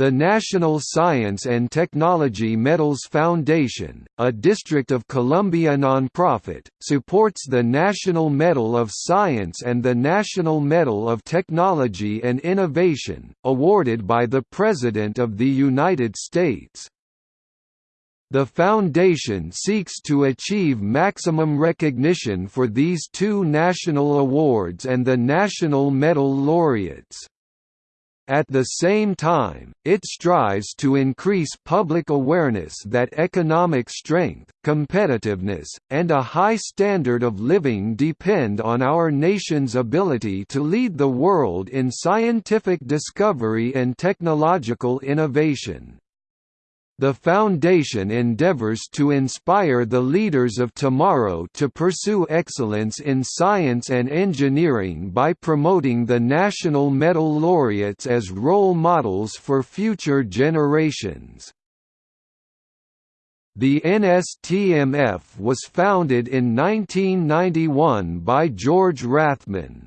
The National Science and Technology Medals Foundation, a District of Columbia nonprofit, supports the National Medal of Science and the National Medal of Technology and Innovation, awarded by the President of the United States. The Foundation seeks to achieve maximum recognition for these two national awards and the National Medal laureates. At the same time, it strives to increase public awareness that economic strength, competitiveness, and a high standard of living depend on our nation's ability to lead the world in scientific discovery and technological innovation. The Foundation endeavors to inspire the leaders of tomorrow to pursue excellence in science and engineering by promoting the National Medal laureates as role models for future generations. The NSTMF was founded in 1991 by George Rathmann.